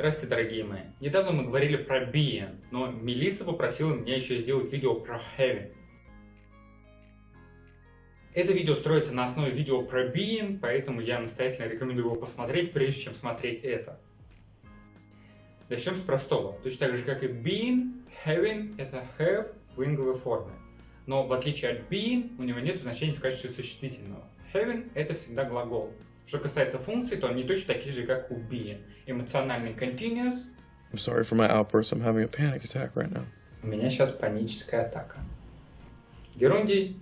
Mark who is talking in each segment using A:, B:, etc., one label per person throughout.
A: Здравствуйте, дорогие мои. Недавно мы говорили про being, но Мелисса попросила меня еще сделать видео про having. Это видео строится на основе видео про being, поэтому я настоятельно рекомендую его посмотреть, прежде чем смотреть это. Начнем с простого. Точно так же, как и being, having — это have в инговой форме. Но в отличие от being, у него нет значения в качестве существительного. Having — это всегда глагол. Что касается функций, то они точно такие же, как у being. Эмоциональный continuous.
B: I'm sorry for my outburst. I'm having a panic attack right now.
A: У меня сейчас паническая атака. Герундий.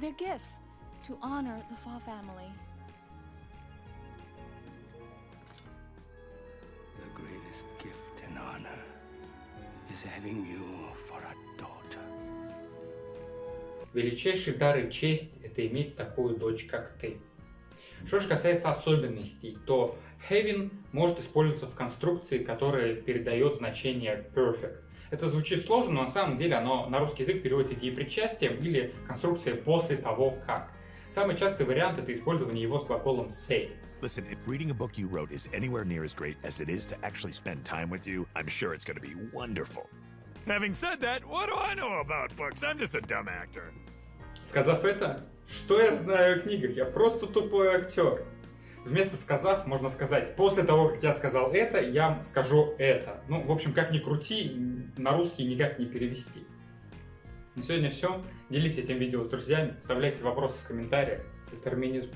C: They're gifts to honor the Fa family.
D: The greatest gift and honor is having you for a daughter.
A: Величайший дар и честь – это иметь такую дочь, как ты. Что же касается особенностей, то having может использоваться в конструкции, которая передает значение perfect. Это звучит сложно, но на самом деле оно на русский язык переводится деепричастием или конструкцией после того как. Самый частый вариант это использование его с глаголом say.
E: Listen, if reading a book you wrote is anywhere near as great as it is to actually spend time with you, I'm sure it's going to be wonderful. Having said that, what do I know about books? I'm just a dumb actor.
A: Сказав это, что я знаю о книгах? Я просто тупой актер. Вместо сказав, можно сказать, после того, как я сказал это, я скажу это. Ну, в общем, как ни крути, на русский никак не перевести. На сегодня все. Делитесь этим видео с друзьями, оставляйте вопросы в комментариях. Детерминизм.